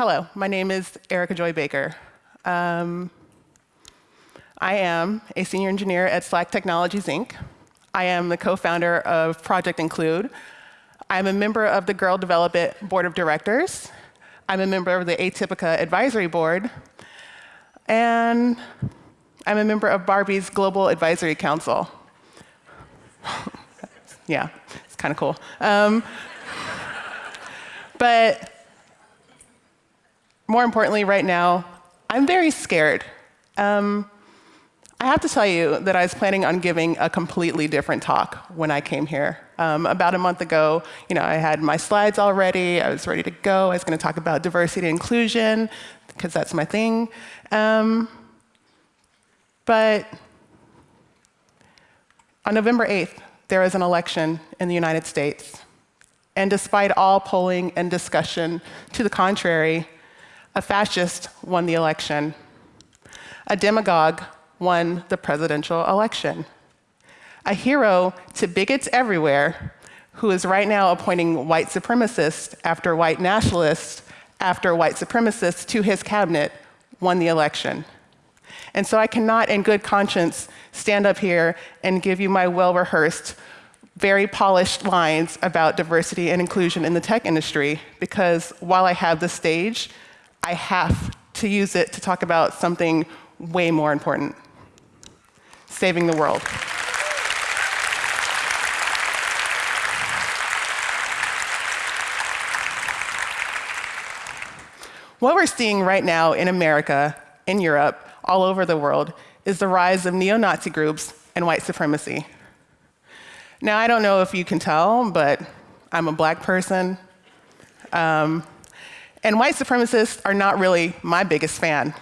hello, my name is Erica Joy Baker. Um, I am a senior engineer at Slack Technologies, Inc. I am the co-founder of Project Include. I'm a member of the Girl Develop It Board of Directors. I'm a member of the Atipica Advisory Board. And I'm a member of Barbie's Global Advisory Council. yeah, it's kind of cool. Um, but more importantly, right now, I'm very scared. Um, I have to tell you that I was planning on giving a completely different talk when I came here. Um, about a month ago, you know, I had my slides all ready. I was ready to go. I was going to talk about diversity and inclusion because that's my thing. Um, but on November 8th, there was an election in the United States. And despite all polling and discussion to the contrary, a fascist won the election. A demagogue won the presidential election. A hero to bigots everywhere who is right now appointing white supremacists after white nationalists after white supremacists to his cabinet won the election. And so I cannot, in good conscience, stand up here and give you my well rehearsed, very polished lines about diversity and inclusion in the tech industry, because while I have the stage, I have to use it to talk about something way more important saving the world. What we're seeing right now in America, in Europe, all over the world, is the rise of neo-Nazi groups and white supremacy. Now, I don't know if you can tell, but I'm a black person. Um, and white supremacists are not really my biggest fan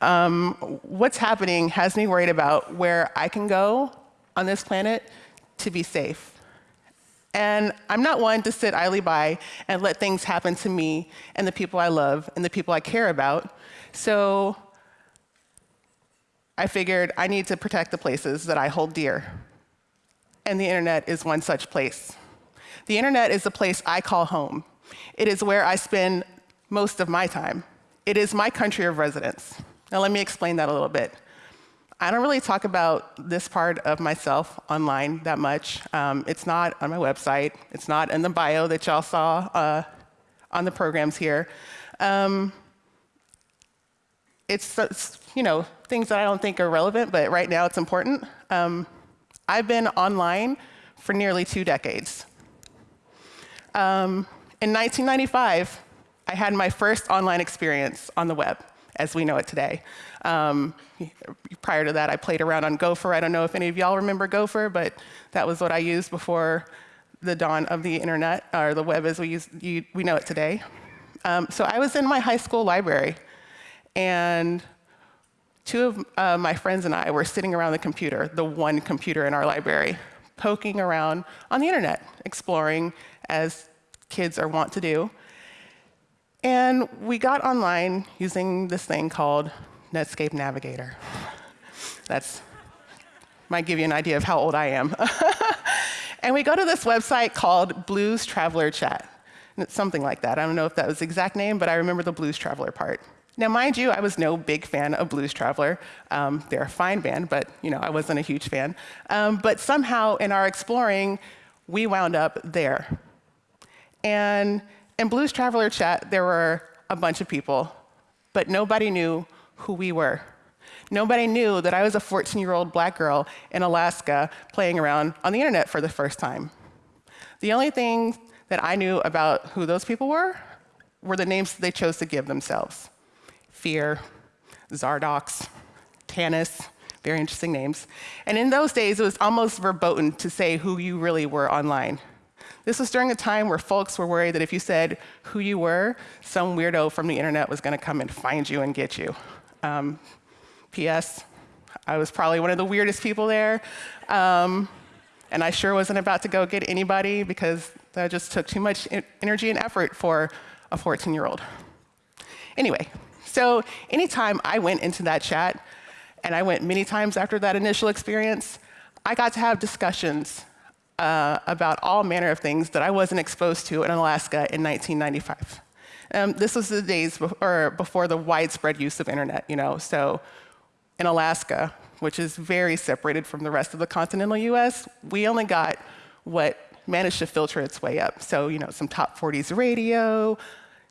um, what's happening has me worried about where I can go on this planet to be safe. And I'm not one to sit idly by and let things happen to me and the people I love and the people I care about. So I figured I need to protect the places that I hold dear. And the internet is one such place. The internet is the place I call home. It is where I spend most of my time. It is my country of residence. Now, let me explain that a little bit. I don't really talk about this part of myself online that much. Um, it's not on my website. It's not in the bio that y'all saw uh, on the programs here. Um, it's, it's, you know, things that I don't think are relevant, but right now it's important. Um, I've been online for nearly two decades. Um, in 1995, I had my first online experience on the web as we know it today. Um, prior to that, I played around on Gopher. I don't know if any of y'all remember Gopher, but that was what I used before the dawn of the internet, or the web as we, use, you, we know it today. Um, so I was in my high school library, and two of uh, my friends and I were sitting around the computer, the one computer in our library, poking around on the internet, exploring as kids are wont to do. And we got online using this thing called Netscape Navigator. That's might give you an idea of how old I am. and we go to this website called Blues Traveler Chat. Something like that. I don't know if that was the exact name, but I remember the Blues Traveler part. Now, mind you, I was no big fan of Blues Traveler. Um, they're a fine band, but you know, I wasn't a huge fan. Um, but somehow, in our exploring, we wound up there. And in Blues Traveler Chat, there were a bunch of people, but nobody knew who we were. Nobody knew that I was a 14-year-old black girl in Alaska playing around on the internet for the first time. The only thing that I knew about who those people were were the names they chose to give themselves. Fear, Zardox, Tanis, very interesting names. And in those days, it was almost verboten to say who you really were online. This was during a time where folks were worried that if you said who you were, some weirdo from the internet was going to come and find you and get you. Um, P.S. I was probably one of the weirdest people there. Um, and I sure wasn't about to go get anybody because that just took too much energy and effort for a 14 year old. Anyway, so anytime I went into that chat, and I went many times after that initial experience, I got to have discussions uh, about all manner of things that I wasn't exposed to in Alaska in 1995. Um, this was the days be- or before the widespread use of internet, you know. So in Alaska, which is very separated from the rest of the continental US, we only got what managed to filter its way up. So, you know, some top 40s radio,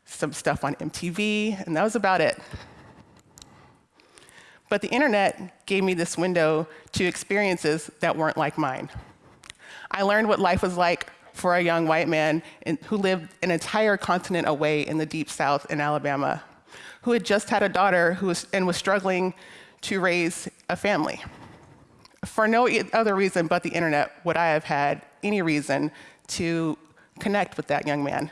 some stuff on MTV, and that was about it. But the internet gave me this window to experiences that weren't like mine. I learned what life was like for a young white man in, who lived an entire continent away in the deep south in Alabama, who had just had a daughter who was, and was struggling to raise a family. For no other reason but the internet would I have had any reason to connect with that young man.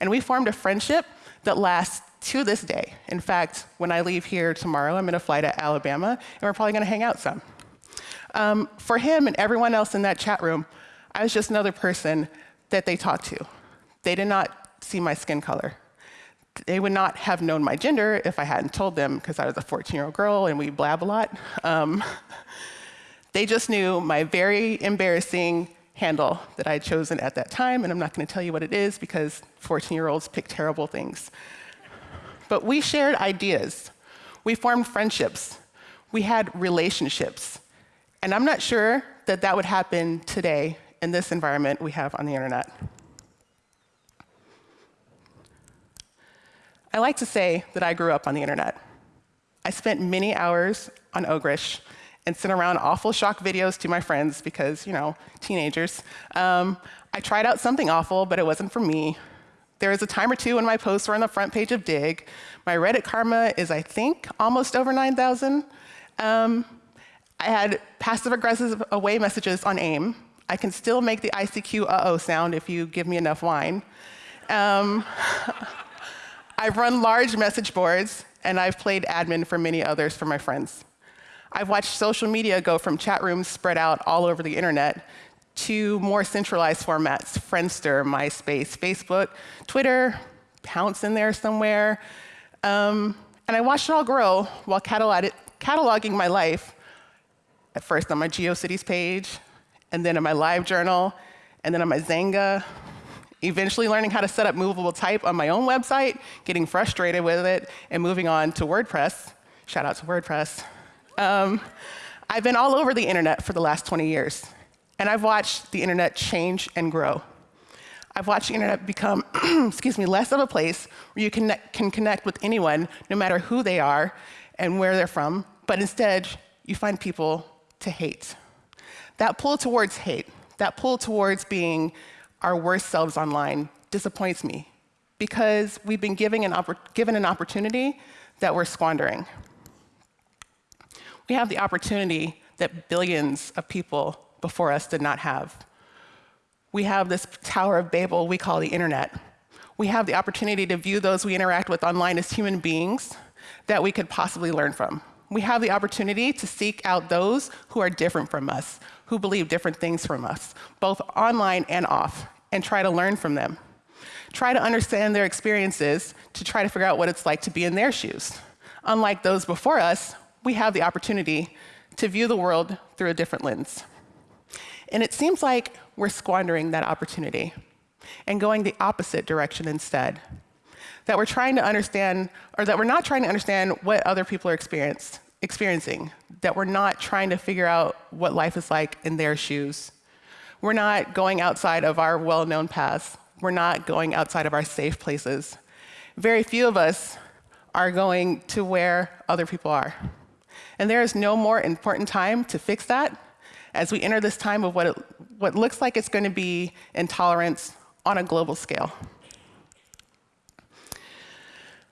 And we formed a friendship that lasts to this day. In fact, when I leave here tomorrow, I'm to fly to Alabama, and we're probably going to hang out some. Um, for him and everyone else in that chat room, I was just another person that they talked to. They did not see my skin color. They would not have known my gender if I hadn't told them because I was a 14 year old girl and we blab a lot. Um, they just knew my very embarrassing handle that I had chosen at that time, and I'm not going to tell you what it is because 14 year olds pick terrible things. But we shared ideas, we formed friendships, we had relationships. And I'm not sure that that would happen today in this environment we have on the internet. I like to say that I grew up on the internet. I spent many hours on Ogrish and sent around awful shock videos to my friends because, you know, teenagers. Um, I tried out something awful, but it wasn't for me. There was a time or two when my posts were on the front page of Digg. My Reddit karma is, I think, almost over 9,000. Um, I had passive aggressive away messages on AIM. I can still make the ICQ uh-oh sound if you give me enough wine. Um, I've run large message boards, and I've played admin for many others for my friends. I've watched social media go from chat rooms spread out all over the internet to more centralized formats Friendster, MySpace, Facebook, Twitter, Pownce in there somewhere. Um, and I watched it all grow while cataloging my life, at first on my GeoCities page, and then in my live journal, and then on my Xanga, eventually learning how to set up movable type on my own website, getting frustrated with it, and moving on to WordPress. Shout out to WordPress. Um, I've been all over the internet for the last 20 years, and I've watched the internet change and grow. I've watched the internet become, excuse me, less of a place where you can, can connect with anyone, no matter who they are and where they're from, but instead, you find people to hate. That pull towards hate, that pull towards being our worst selves online disappoints me because we've been given an, given an opportunity that we're squandering we have the opportunity that billions of people before us did not have. We have this Tower of Babel we call the internet. We have the opportunity to view those we interact with online as human beings that we could possibly learn from. We have the opportunity to seek out those who are different from us, who believe different things from us, both online and off, and try to learn from them. Try to understand their experiences to try to figure out what it's like to be in their shoes. Unlike those before us, we have the opportunity to view the world through a different lens. And it seems like we're squandering that opportunity and going the opposite direction instead. That we're trying to understand, or that we're not trying to understand what other people are experiencing, that we're not trying to figure out what life is like in their shoes. We're not going outside of our well known paths. We're not going outside of our safe places. Very few of us are going to where other people are. And there is no more important time to fix that as we enter this time of what, it, what looks like it's going to be intolerance on a global scale.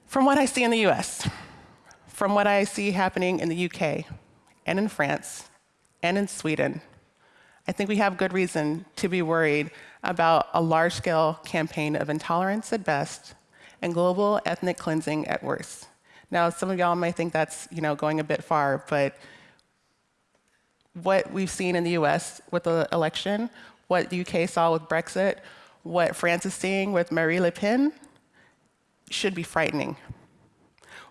From what I see in the US, from what I see happening in the UK, and in France, and in Sweden, I think we have good reason to be worried about a large scale campaign of intolerance at best and global ethnic cleansing at worst. Now, some of y'all might think that's you know, going a bit far, but what we've seen in the US with the election, what the UK saw with Brexit, what France is seeing with Marine Le Pen should be frightening.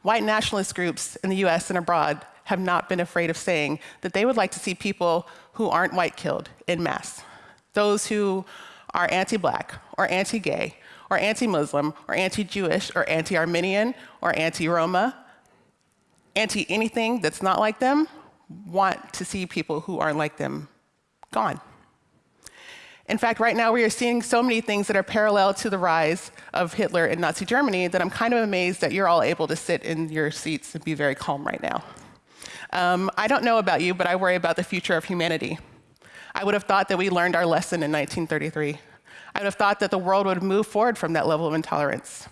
White nationalist groups in the US and abroad have not been afraid of saying that they would like to see people who aren't white killed in mass. Those who are anti black or anti gay or anti Muslim, or anti Jewish, or anti Armenian, or anti Roma, anti anything that's not like them, want to see people who aren't like them gone. In fact, right now we are seeing so many things that are parallel to the rise of Hitler in Nazi Germany that I'm kind of amazed that you're all able to sit in your seats and be very calm right now. Um, I don't know about you, but I worry about the future of humanity. I would have thought that we learned our lesson in 1933. I would have thought that the world would move forward from that level of intolerance.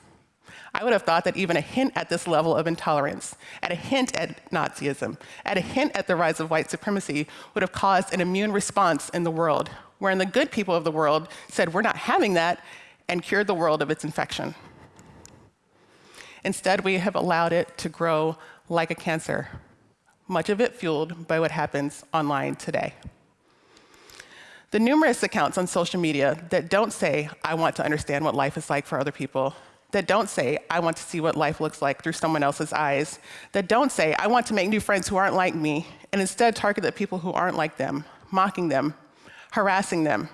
I would have thought that even a hint at this level of intolerance, at a hint at Nazism, at a hint at the rise of white supremacy, would have caused an immune response in the world, wherein the good people of the world said, We're not having that, and cured the world of its infection. Instead, we have allowed it to grow like a cancer, much of it fueled by what happens online today. The numerous accounts on social media that don't say, I want to understand what life is like for other people, that don't say, I want to see what life looks like through someone else's eyes, that don't say, I want to make new friends who aren't like me, and instead target the people who aren't like them, mocking them, harassing them,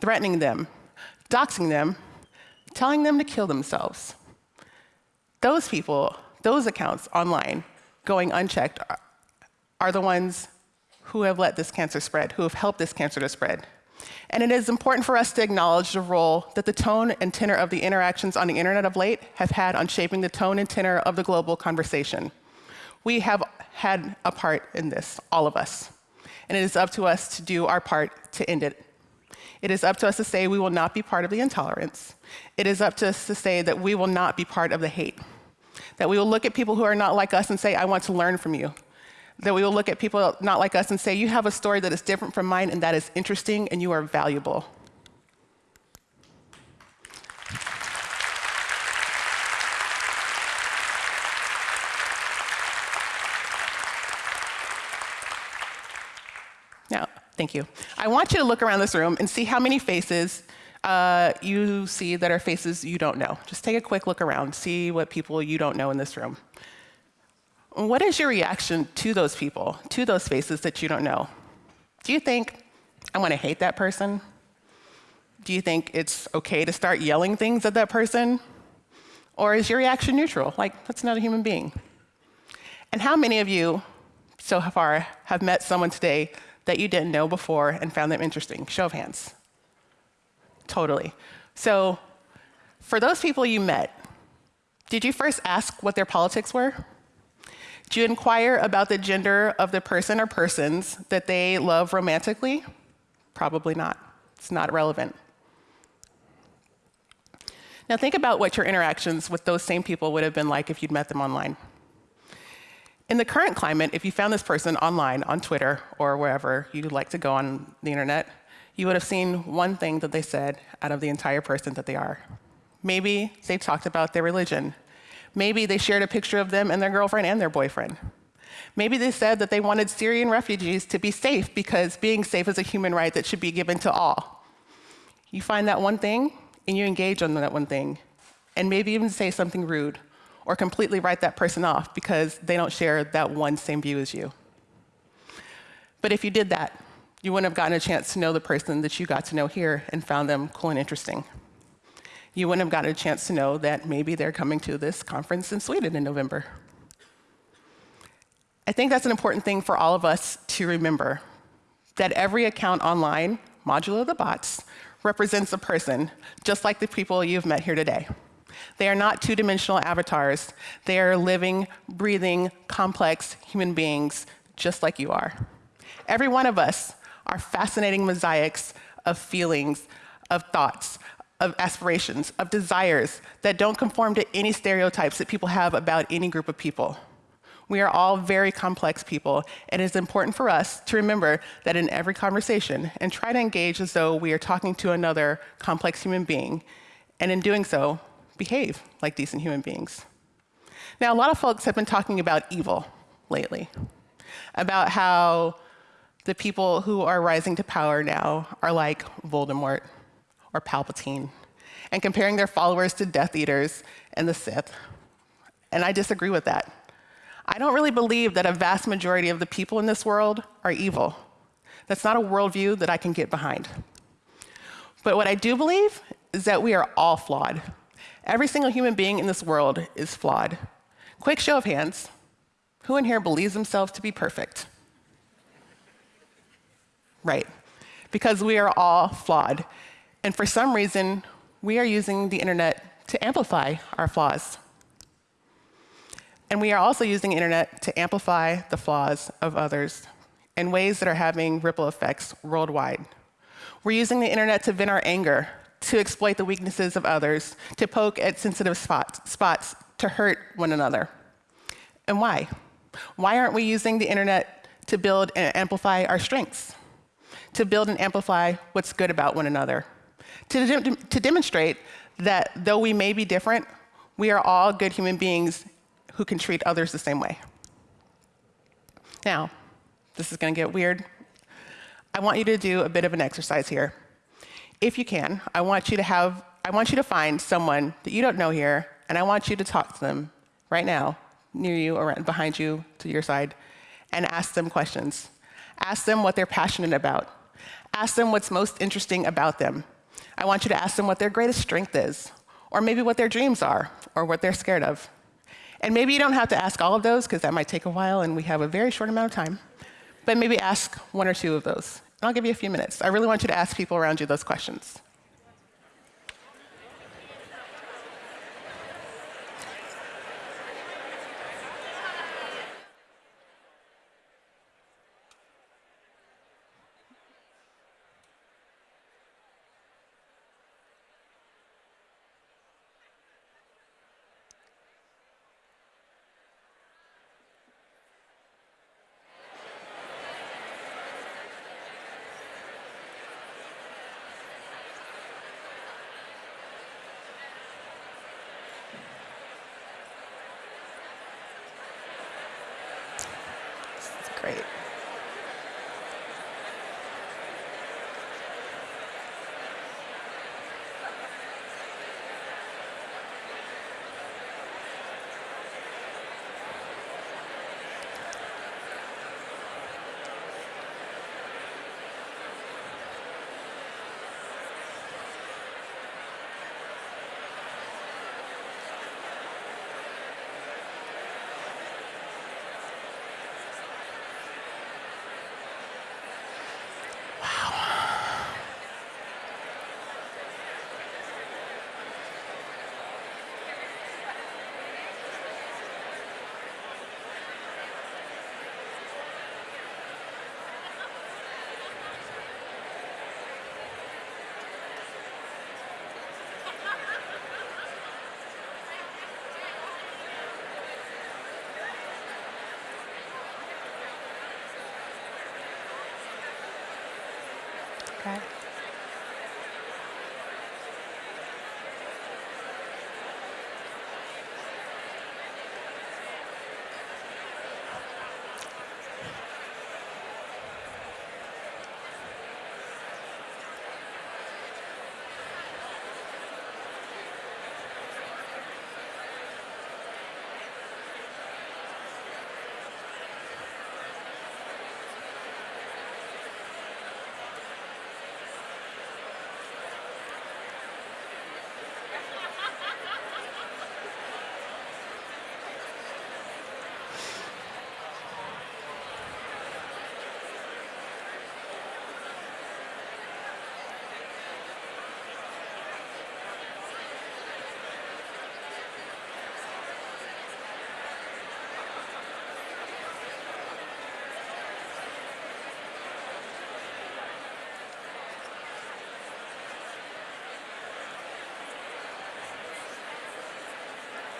threatening them, doxing them, telling them to kill themselves. Those people, those accounts online going unchecked are the ones who have let this cancer spread, who have helped this cancer to spread. And it is important for us to acknowledge the role that the tone and tenor of the interactions on the internet of late have had on shaping the tone and tenor of the global conversation. We have had a part in this, all of us. And it is up to us to do our part to end it. It is up to us to say we will not be part of the intolerance. It is up to us to say that we will not be part of the hate. That we will look at people who are not like us and say, I want to learn from you that we will look at people not like us and say, You have a story that is different from mine, and that is interesting, and you are valuable. Now, thank you. I want you to look around this room and see how many faces uh, you see that are faces you don't know. Just take a quick look around, see what people you don't know in this room. What is your reaction to those people, to those faces that you don't know? Do you think, I want to hate that person? Do you think it's okay to start yelling things at that person? Or is your reaction neutral, like, that's not a human being? And how many of you so far have met someone today that you didn't know before and found them interesting? Show of hands. Totally. So, for those people you met, did you first ask what their politics were? Do you inquire about the gender of the person or persons that they love romantically? Probably not. It's not relevant. Now, think about what your interactions with those same people would have been like if you'd met them online. In the current climate, if you found this person online, on Twitter, or wherever you'd like to go on the internet, you would have seen one thing that they said out of the entire person that they are. Maybe they talked about their religion. Maybe they shared a picture of them and their girlfriend and their boyfriend. Maybe they said that they wanted Syrian refugees to be safe because being safe is a human right that should be given to all. You find that one thing and you engage on that one thing, and maybe even say something rude or completely write that person off because they don't share that one same view as you. But if you did that, you wouldn't have gotten a chance to know the person that you got to know here and found them cool and interesting you wouldn't have gotten a chance to know that maybe they're coming to this conference in Sweden in November. I think that's an important thing for all of us to remember that every account online, modulo the bots, represents a person, just like the people you've met here today. They are not two dimensional avatars, they are living, breathing, complex human beings, just like you are. Every one of us are fascinating mosaics of feelings, of thoughts, of aspirations, of desires that don't conform to any stereotypes that people have about any group of people. We are all very complex people, and it is important for us to remember that in every conversation and try to engage as though we are talking to another complex human being, and in doing so, behave like decent human beings. Now, a lot of folks have been talking about evil lately, about how the people who are rising to power now are like Voldemort or Palpatine, and comparing their followers to Death Eaters and the Sith. And I disagree with that. I don't really believe that a vast majority of the people in this world are evil. That's not a worldview that I can get behind. But what I do believe is that we are all flawed. Every single human being in this world is flawed. Quick show of hands. Who in here believes themselves to be perfect? Right. Because we are all flawed. And for some reason, we are using the internet to amplify our flaws. And we are also using the internet to amplify the flaws of others in ways that are having ripple effects worldwide. We're using the internet to vent our anger, to exploit the weaknesses of others, to poke at sensitive spots, spots to hurt one another. And why? Why aren't we using the internet to build and amplify our strengths? To build and amplify what's good about one another? To, de to demonstrate that though we may be different, we are all good human beings who can treat others the same way. Now, this is going to get weird. I want you to do a bit of an exercise here. If you can, I want you to have I want you to find someone that you don't know here, and I want you to talk to them right now, near you or behind you to your side, and ask them questions. Ask them what they're passionate about. Ask them what's most interesting about them. I want you to ask them what their greatest strength is, or maybe what their dreams are, or what they're scared of. And maybe you don't have to ask all of those, because that might take a while, and we have a very short amount of time. But maybe ask one or two of those. I'll give you a few minutes. I really want you to ask people around you those questions.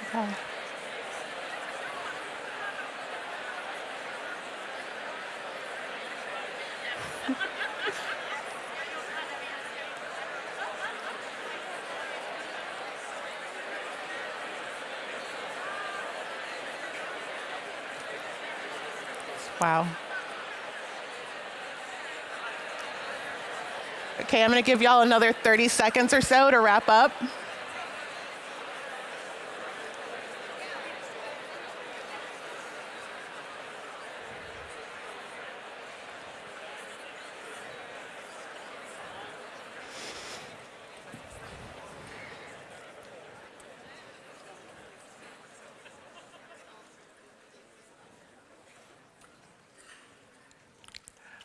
Okay. Wow. Okay, I'm going to give y'all another 30 seconds or so to wrap up.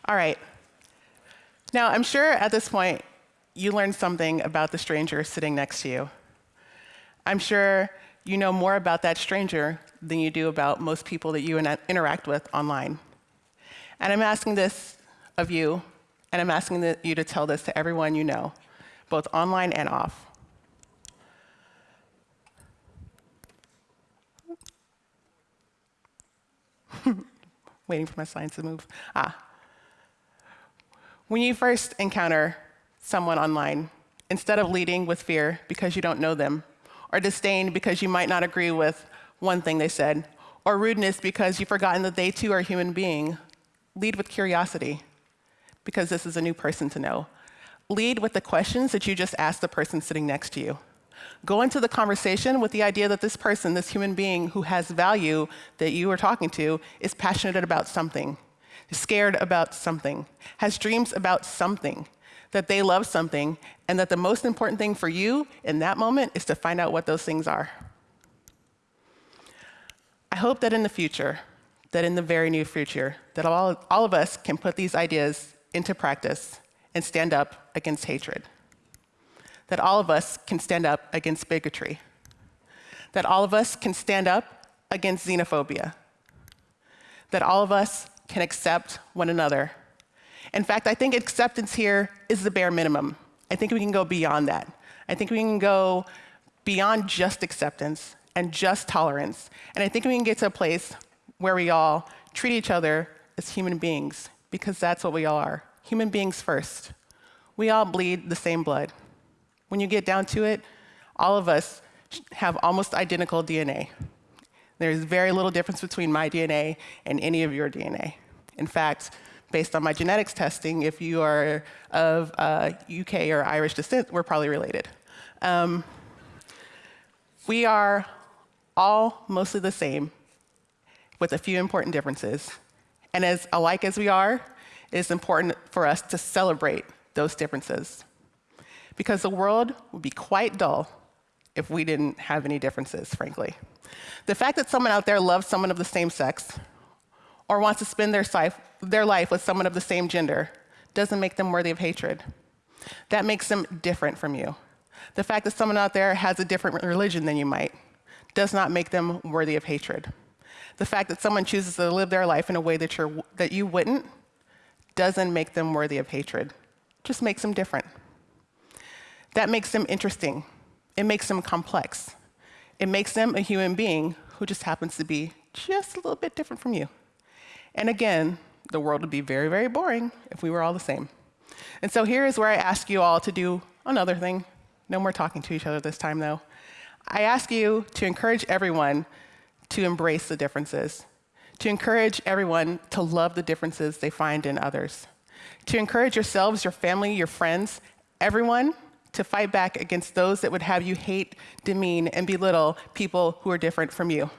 All right. Now, I'm sure at this point you learned something about the stranger sitting next to you. I'm sure you know more about that stranger than you do about most people that you interact with online. And I'm asking this of you, and I'm asking you to tell this to everyone you know, both online and off. Waiting for my slides to move. Ah. When you first encounter someone online, instead of leading with fear because you don't know them, or disdain because you might not agree with one thing they said, or rudeness because you've forgotten that they too are a human being, lead with curiosity because this is a new person to know. Lead with the questions that you just asked the person sitting next to you. Go into the conversation with the idea that this person, this human being who has value that you are talking to, is passionate about something, scared about something, has dreams about something, that they love something, and that the most important thing for you in that moment is to find out what those things are. I hope that in the future, that in the very near future, that all, all of us can put these ideas into practice and stand up against hatred. That all of us can stand up against bigotry. That all of us can stand up against xenophobia. That all of us can accept one another in fact, I think acceptance here is the bare minimum. I think we can go beyond that. I think we can go beyond just acceptance and just tolerance. And I think we can get to a place where we all treat each other as human beings, because that's what we all are human beings first. We all bleed the same blood. When you get down to it, all of us have almost identical DNA. There's very little difference between my DNA and any of your DNA. In fact, based on my genetics testing, if you are of uh, UK or Irish descent, we're probably related. Um, we are all mostly the same, with a few important differences. And as alike as we are, it's important for us to celebrate those differences. Because the world would be quite dull if we didn't have any differences, frankly. The fact that someone out there loves someone of the same sex or wants to spend their life, their life with someone of the same gender doesn't make them worthy of hatred. That makes them different from you. The fact that someone out there has a different religion than you might does not make them worthy of hatred. The fact that someone chooses to live their life in a way that, you're, that you wouldn't doesn't make them worthy of hatred, just makes them different. That makes them interesting. It makes them complex. It makes them a human being who just happens to be just a little bit different from you. And again, the world would be very, very boring if we were all the same. And so here is where I ask you all to do another thing. No more talking to each other this time, though. I ask you to encourage everyone to embrace the differences, to encourage everyone to love the differences they find in others, to encourage yourselves, your family, your friends, everyone to fight back against those that would have you hate, demean, and belittle people who are different from you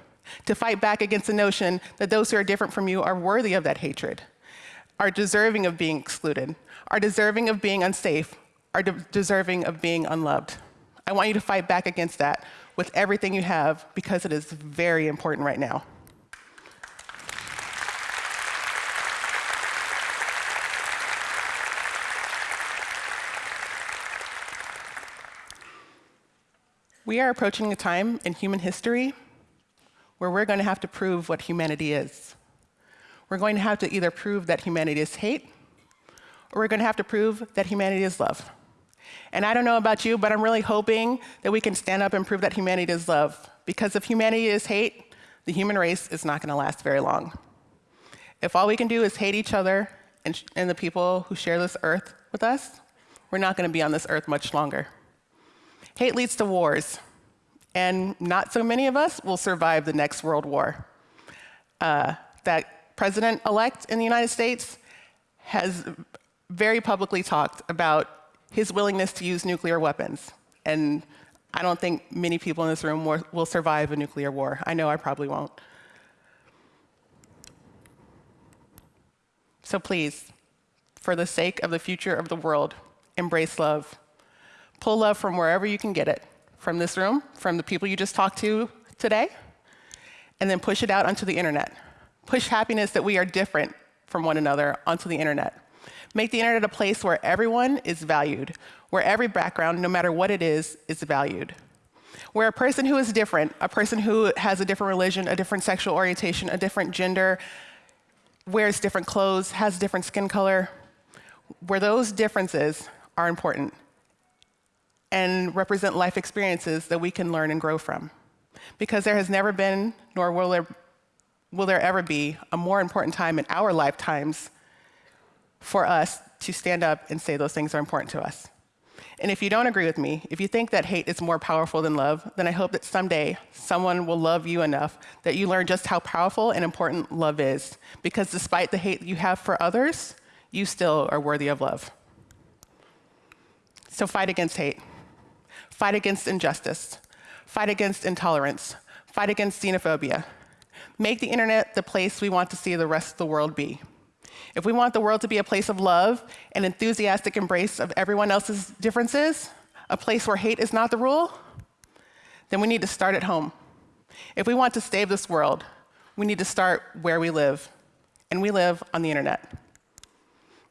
to fight back against the notion that those who are different from you are worthy of that hatred, are deserving of being excluded, are deserving of being unsafe, are de deserving of being unloved. I want you to fight back against that with everything you have because it is very important right now. We are approaching a time in human history where we're going to have to prove what humanity is. We're going to have to either prove that humanity is hate, or we're going to have to prove that humanity is love. And I don't know about you, but I'm really hoping that we can stand up and prove that humanity is love. Because if humanity is hate, the human race is not going to last very long. If all we can do is hate each other and, and the people who share this earth with us, we're not going to be on this earth much longer. Hate leads to wars and not so many of us will survive the next world war. Uh, that president-elect in the United States has very publicly talked about his willingness to use nuclear weapons. And I don't think many people in this room will survive a nuclear war. I know I probably won't. So please, for the sake of the future of the world, embrace love. Pull love from wherever you can get it from this room, from the people you just talked to today, and then push it out onto the internet. Push happiness that we are different from one another onto the internet. Make the internet a place where everyone is valued, where every background, no matter what it is, is valued. Where a person who is different, a person who has a different religion, a different sexual orientation, a different gender, wears different clothes, has different skin color, where those differences are important and represent life experiences that we can learn and grow from. Because there has never been, nor will there, will there ever be, a more important time in our lifetimes for us to stand up and say those things are important to us. And if you don't agree with me, if you think that hate is more powerful than love, then I hope that someday someone will love you enough that you learn just how powerful and important love is. Because despite the hate you have for others, you still are worthy of love. So fight against hate. Fight against injustice. Fight against intolerance. Fight against xenophobia. Make the internet the place we want to see the rest of the world be. If we want the world to be a place of love and enthusiastic embrace of everyone else's differences, a place where hate is not the rule, then we need to start at home. If we want to save this world, we need to start where we live, and we live on the internet.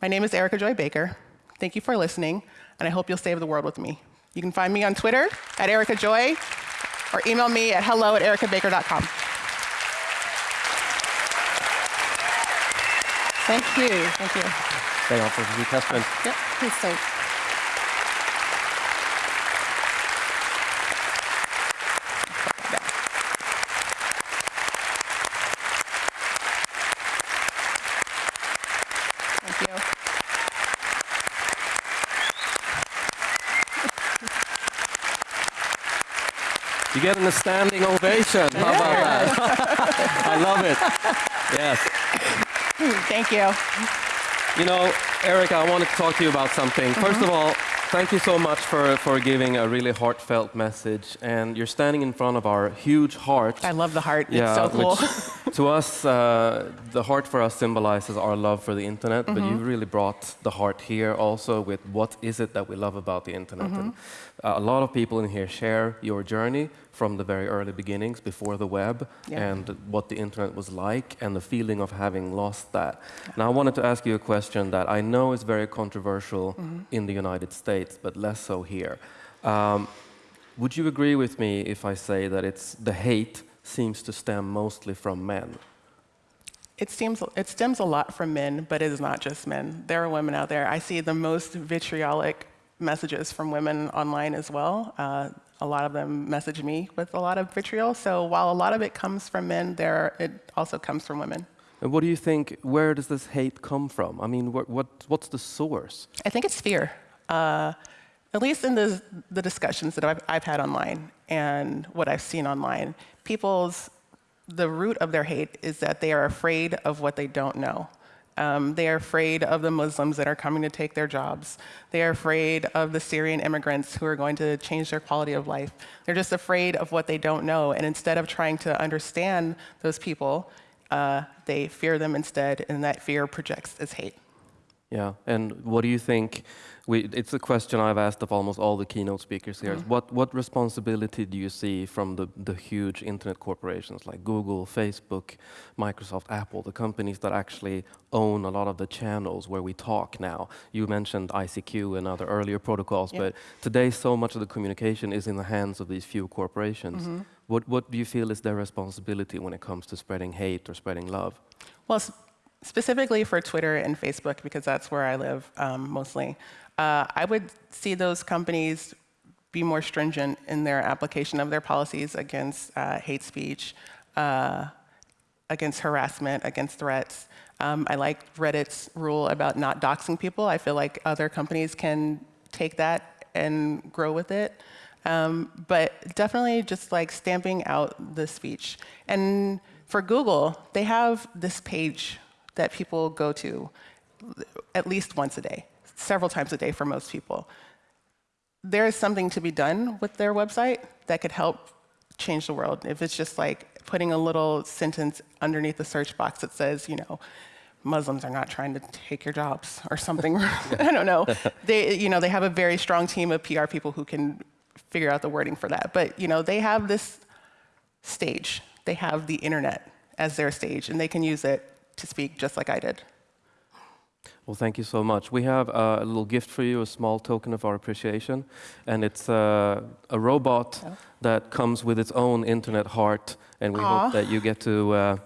My name is Erica Joy Baker. Thank you for listening, and I hope you'll save the world with me. You can find me on Twitter at Erica Joy, or email me at hello at ericabaker.com. Thank you. Thank you. Stay on for the Kasper. Yep, please stay. Thank you. You get a standing ovation. How about that? I love it. Yes. Thank you. You know, Erica, I wanted to talk to you about something. First mm-hmm. of all, thank you so much for, for giving a really heartfelt message. And you're standing in front of our huge heart. I love the heart. it's so cool. which to us, uh, the heart for us symbolizes our love for the internet, but you really brought the heart here also with what is it that we love about the internet. And, uh, a lot of people in here share your journey from the very early beginnings before the web Yeah. and what the internet was like and the feeling of having lost that. Now, I wanted to ask you a question that I know is very controversial in the United States, but less so here. Um, would you agree with me if I say that it's the hate seems to stem mostly from men? It, seems, it stems a lot from men, but it is not just men. There are women out there. I see the most vitriolic messages from women online as well. Uh, a lot of them message me with a lot of vitriol. So while a lot of it comes from men, there it also comes from women. And what do you think? Where does this hate come from? I mean, what, what what's the source? I think it's fear. Uh, at least in the, the discussions that I've, I've had online and what I've seen online, people's, the root of their hate is that they are afraid of what they don't know. Um, they are afraid of the Muslims that are coming to take their jobs. They are afraid of the Syrian immigrants who are going to change their quality of life. They're just afraid of what they don't know. And instead of trying to understand those people, uh, they fear them instead, and that fear projects as hate. Yeah, and what do you think? We, it's a question I've asked of almost all the keynote speakers here. is What, what responsibility do you see from the, the huge internet corporations like Google, Facebook, Microsoft, Apple, the companies that actually own a lot of the channels where we talk now? You mentioned ICQ and other earlier protocols, Yeah. but today so much of the communication is in the hands of these few corporations. What, what do you feel is their responsibility when it comes to spreading hate or spreading love? Well, specifically for Twitter and Facebook, because that's where I live um, mostly, uh, I would see those companies be more stringent in their application of their policies against uh, hate speech, uh, against harassment, against threats. Um, I like Reddit's rule about not doxing people. I feel like other companies can take that and grow with it. Um, but definitely just like stamping out the speech. And for Google, they have this page that people go to at least once a day, several times a day for most people. There is something to be done with their website that could help change the world. If it's just like putting a little sentence underneath the search box that says, you know, Muslims are not trying to take your jobs or something. I don't know. They, you know, they have a very strong team of PR people who can figure out the wording for that. But you know, they have this stage. They have the internet as their stage, and they can use it to speak just like I did. Well, thank you so much. We have uh, a little gift for you, a small token of our appreciation, and it's uh, a robot Oh. that comes with its own internet heart, and we Aw. hope that you get to uh,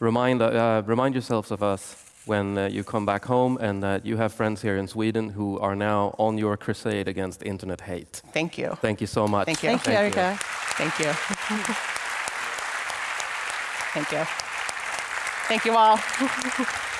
remind uh, remind yourselves of us when uh, you come back home, and that you have friends here in Sweden who are now on your crusade against internet hate. Thank you. Thank you so much. Thank you. Thank you, Erica. Thank you. Thank you. Thank you all.